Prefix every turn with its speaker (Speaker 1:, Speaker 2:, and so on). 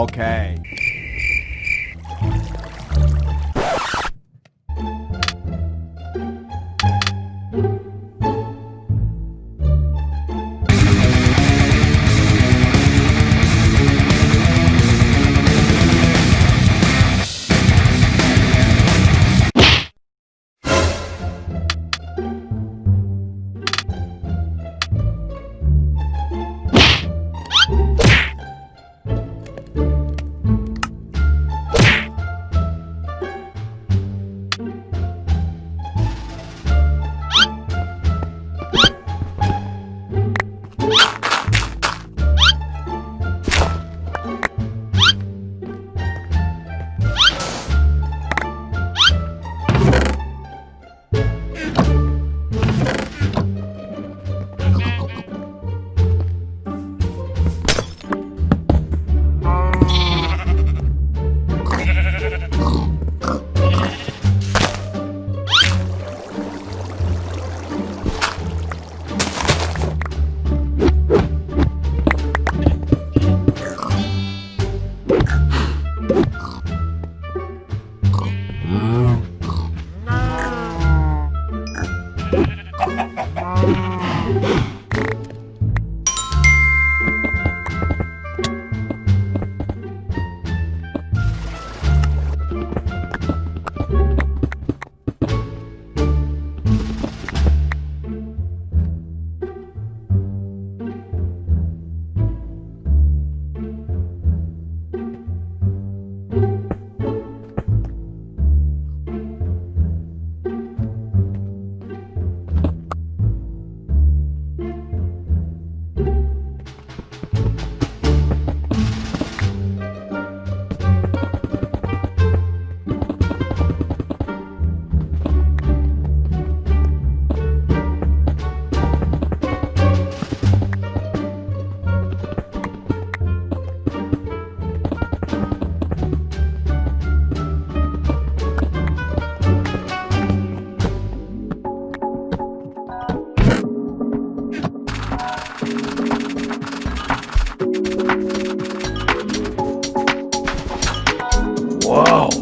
Speaker 1: Okay. Wow.